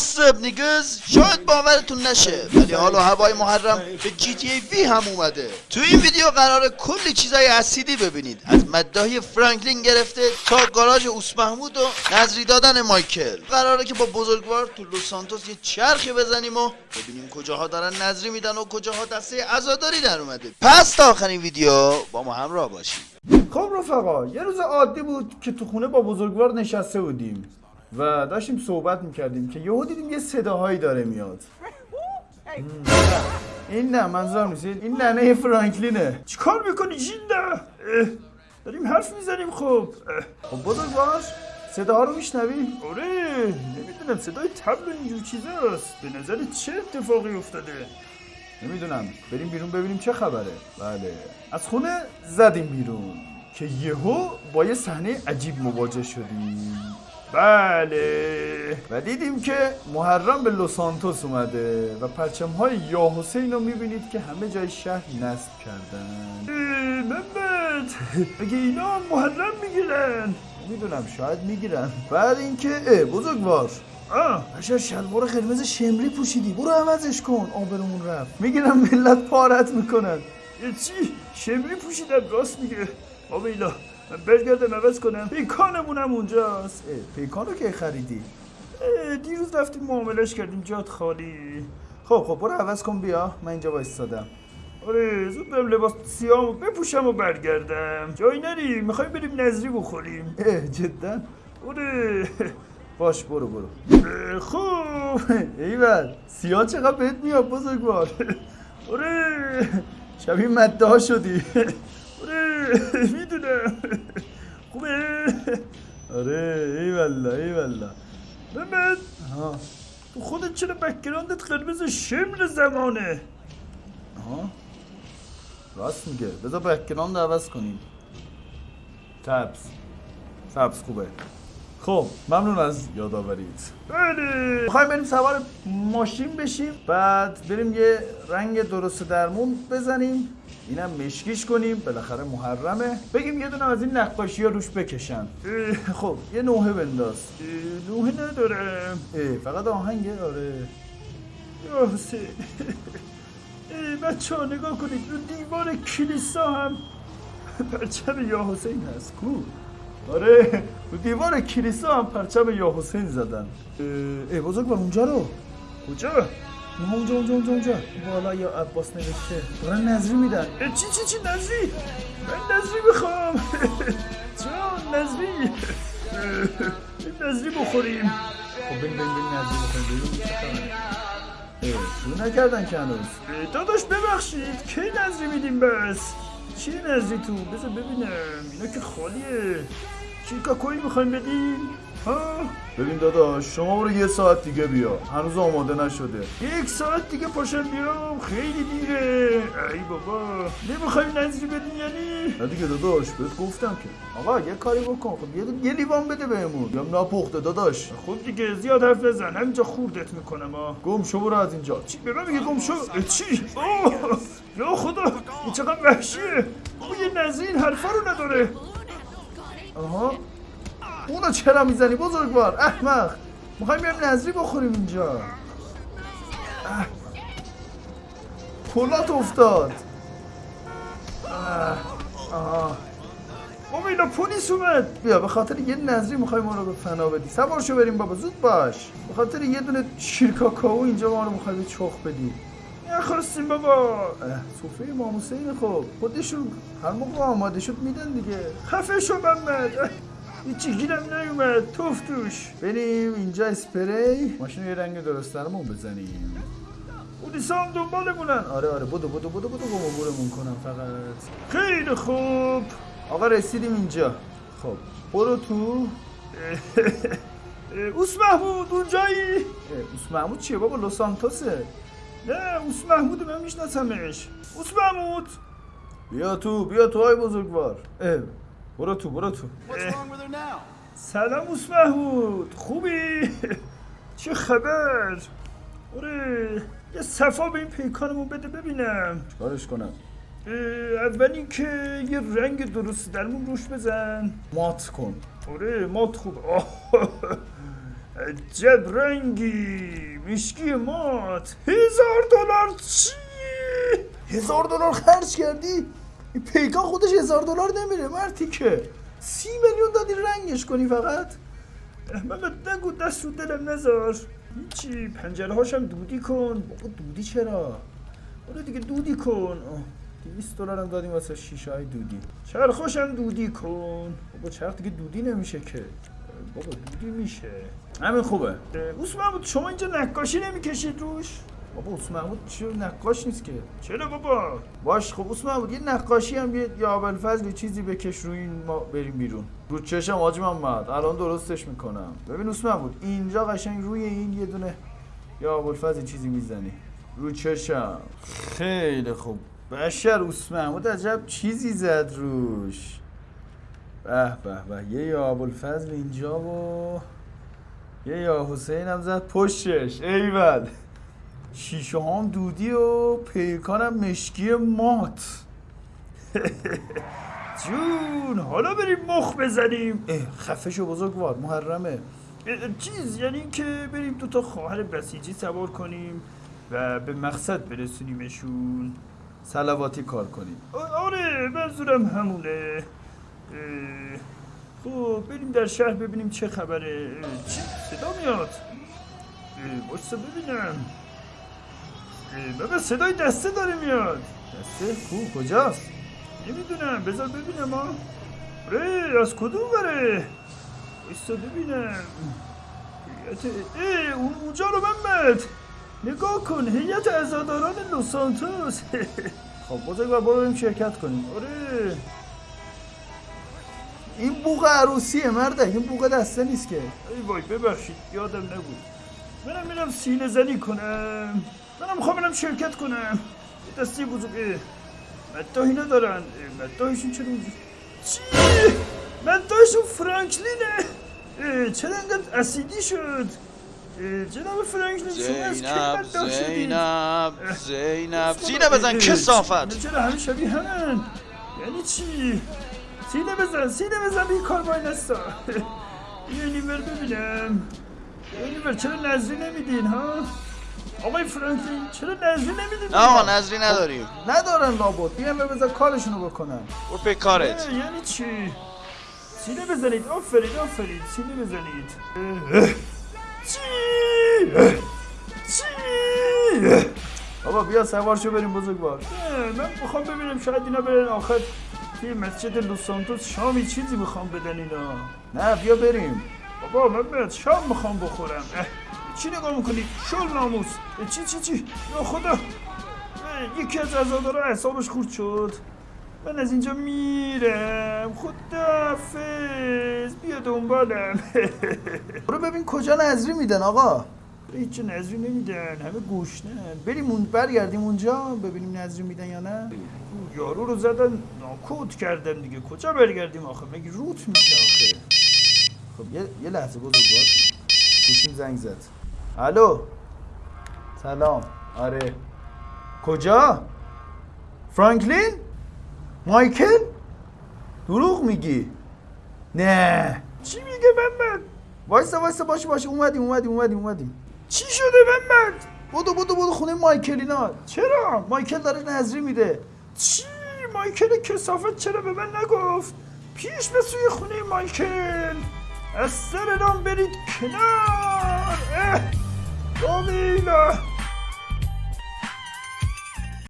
واسب نیگز شاید باورتون نشه ولی حالا هوای محرم به جی تی ای وی هم اومده. تو این ویدیو قرار کلی چیزای اسیدی ببینید. از مداهی فرانکلین گرفته تا گاراژ اوس محمود و نظری دادن مایکل. قراره که با بزرگوار تو لوس سانتوس یه چرخی بزنیم و ببینیم کجاها دارن نظری میدن و کجاها دسته عزاداری در اومده. پس تا آخرین ویدیو با ما همراه باشید. خب رفقا یه روز عادی بود که تو خونه با بزرگوار نشسته بودیم. و داشتیم صحبت می‌کردیم که یهو دیدیم یه صداهایی داره میاد. نه. این نه منظورم نیست. این ننه فرانکلینه. چیکار می‌کنی جینده داریم حرف می‌زنیم خب. اه، خب بزرگوار صداها رو میشنوی؟ آره نمی‌دونم. صدای تبل و اینجور چیزاست. به نظر چه اتفاقی افتاده؟ نمی‌دونم. بریم بیرون ببینیم چه خبره. بله. از خونه زدیم بیرون که یهو با یه صحنه عجیب مواجه شدیم. بله. و دیدیم که محرم به لوسانتوس اومده و پرچم های یا حسین رو می‌بینید که همه جای شهر نصب کردن. محمد اگه اینا هم محرم می‌گیرن. می‌دونم شاید می‌گیرن. بعد اینکه بزرگوار. آه. بشر شلوار قرمز شمری پوشیدی. برو عوضش کن. آبرمون رفت. می‌گیرم ملت پارت می‌کنن. چی؟ شمری پوشیدم راست میگه. آبیلا. برگردم عوض کنم. پیکانمونم اونجاست. اه، پیکان رو که خریدی؟ دیروز رفتیم معاملش کردیم جات خالی. خب خب برو عوض کن بیا. من اینجا وایستادم. آره زود برم لباس سیاه بپوشم و برگردم. جایی نریم می‌خوایم بریم نظری بخوریم. اه جدا. آره. باش برو برو. خوب. ایول سیاه چقدر بهت میاد بزرگوار آره. شبیه مرده ها شدی. آره می‌دونم. خوبه آره ایوالا ایوالا محمد ها تو خودت چرا background ت قرمز شمر زمانه ها راست میگه بذار background عوض کنیم تبس تبس خوبه خب ممنون از یادآوریت. بله. می‌خوایم بریم سوار ماشین بشیم بعد بریم یه رنگ درست درمون بزنیم. اینم مشکیش کنیم بالاخره محرمه. بگیم یه دونه از این نقاشی ها روش بکشن. خب یه نوحه بنداز. نوحه ندارم. اه، فقط آهنگه آره. حسین بچه ها نگاه کنید رو دیوار کلیسا هم. پرچم یا حسین هست. کو؟ آره دیوار کلیسا هم پرچم یا حسین زدن ای بزرگ اونجا رو. کجا؟ نه اونجا اونجا اونجا اونجا. بالا یا عباس نوشته. دارن نظری میدن. چی چی چی نظری من نظری می‌خوام. جان نظری نظری بخوریم. خب بریم بریم بریم نظری بخوریم. شروع نکردن که هنوز. داداش ببخشید. کی نظری میدیم بس؟ چیه نظری تو؟ بذار ببینم. اینا که خالیه. چی کاکویی می‌خوایم بدیم؟ ها؟ ببین داداش شما برو یه ساعت دیگه بیا. هنوز آماده نشده. یک ساعت دیگه پاشم بیام خیلی دیره ای بابا. نمی‌خوای نظری بدین یعنی؟ نه دیگه داداش بهت گفتم که. آقا یه کاری بکن. خب یه یه لیوان بده بهمون. یا نپخته داداش. خب دیگه زیاد حرف نزن همینجا خوردت می‌کنم ها گم شو برو از اینجا. چی؟ به من میگه گم شو؟ چی؟ اوه. یا خدا این چقدر وحشیه. او یه این حرفا رو نداره. آها؟ اونو چرا می‌زنی بزرگوار؟ احمق. می‌خوایم بریم نظری بخوریم اینجا. کلات افتاد. اه. آها. امیلا پلیس اومد. بیا به خاطر یه نظری می‌خوای ما رو به فنا بدی. سوار شو بریم بابا زود باش. به خاطر یه دونه شیر کاکائو اینجا ما رو می‌خوای به چخ بدی. نخواستیم بابا. سفره امام حسین خب خودشون هر موقع آماده شد میدن دیگه. خفه شو محمد. هیچی گیرم نیومد. توف توش. بریم اینجا اسپری. ماشین یه رنگ درست درمون بزنیم. پلیسا هم دنبالمونن. آره آره بدو بدو بدو بدو گمگورمون کنم فقط. خیلی خوب. آقا رسیدیم اینجا. خب برو تو. اوس محمود اونجایی؟ اوس محمود چیه بابا؟ لوسانتوسه نه اوس محمود من میشناسمش اوس محمود. بیا تو بیا تو های بزرگوار. اه، برو تو برو تو. اه، سلام اوس محمود. خوبی؟ چه خبر؟ آره یه صفا به این پیکانمون بده ببینم. چیکارش کنم؟ اول اینکه یه رنگ درست درمون روش بزن. مات کن. آره مات خوب. آه، عجب رنگی مشکی مات. هزار دلار چی؟ هزار دلار خرج کردی؟ این پیکان خودش هزار دلار نمیره مرتی که. سی میلیون دادی رنگش کنی فقط؟ محمد نگو دست رو دلم نذار هیچی پنجره هاشم دودی کن. بابا دودی چرا؟ برو دیگه دودی کن. 200 دلار هم دادیم واسه شیشه های دودی چرخاشم دودی کن؟ بابا چرخ دیگه دودی نمیشه که؟ بابا دودی میشه. همین خوبه. اوس محمود شما اینجا نقاشی نمی‌کشید روش؟ بابا اوس محمود چه نقاش نیست که. چرا بابا؟ باش خب اوس محمود یه نقاشی هم یه یا ابوالفضل چیزی بکش روی این ما بریم بیرون. رو چشم حاج محمد الان درستش می‌کنم. ببین اوس محمود اینجا قشنگ روی این یه دونه یا ابوالفضل چیزی می‌زنی. رو چشم. خیلی خوب. بشر اوس محمود عجب چیزی زد روش. به به. به یه یا ابوالفضل اینجا و یه یا حسین هم زد پشتش. ایول شیشه هم دودی و پیکانم مشکی مات. جون حالا بریم مخ بزنیم. اه، خفه شو بزرگوار محرمه. چیز یعنی که بریم دو تا خواهر بسیجی سوار کنیم و به مقصد برسونیمشون. سلواتی کار کنیم. آره منظورم همونه. خب بریم در شهر ببینیم چه خبره. چی؟ صدا میاد. باشتا ببینم. بابا صدای دسته داره میاد. دسته؟ کو کجاست؟ نمی‌دونم. بذار ببینم ها ره از کدوم بره؟ بایستا ببینم. اه اون اونجا رو محمد نگاه کن هیئت عزاداران لوس سانتوس خب برو بریم شرکت کنیم. آره. این بوق عروسیه مرده این بوق دسته نیست که. ای وای ببخشید یادم نبود. منم میرم سینه زنی کنم. منم می‌خوام برم شرکت کنم. یه دسته بزرگ اه، مداهی ندارن. اه، مداهشون چرا اونجا چی؟ مداهشون فرانکلینه. چرا انقدر اسیدی شد؟ جناب فرانکلین شما از کی زینب؟ زینب زینب. سینه بزن کسافت. چرا همه شبیه همن؟ یعنی چی؟ سینه بزن سینه بزن بی کار باید نستا بر ببینم بر چرا نظری نمیدین ها آقای فرانکلین چرا نظری نمیدین آقا نظری نداریم ندارن لابد بیان بذار کارشونو بکنن برو به کارت یعنی چی سینه بزنید آفرین آفرین سینه بزنید. چی چی. بابا بیا سوار شو بریم بزرگوار من می‌خوام ببینم شاید اینا برن آخر توی مسجد لوس سانتوس شامی چیزی می‌خوام بدن اینا؟ نه بیا بریم. بابا من باید شام می‌خوام بخورم. چی نگاه می‌کنی؟ شل ناموس. چی چی چی؟ یا خدا. یکی از عزادارا اعصابش خورد شد. من از اینجا میرم. خدافز بیا دنبالم. برو ببین کجا نظری میدن آقا. هیچ نظری نمیدن همه گوشنن بریم اون برگردیم اونجا ببینیم نظری میدن یا نه یارو رو زدن ناکوت کردن دیگه کجا برگردیم آخه مگه روت میشه آخه خب یه, یه لحظه بزرگوار گوشیم زنگ زد الو سلام آره کجا فرانکلین مایکل دروغ میگی نه چی میگه محمد وایسا وایسا باشه باشه اومدیم اومدیم اومدیم اومدیم چی شده محمد بودو بودو بودو خونه مایکلینا. چرا؟ مایکل داره نظری میده. چی؟ مایکل کسافت چرا به من نگفت؟ پیش به سوی خونه مایکل. از سر برید کنار. اه،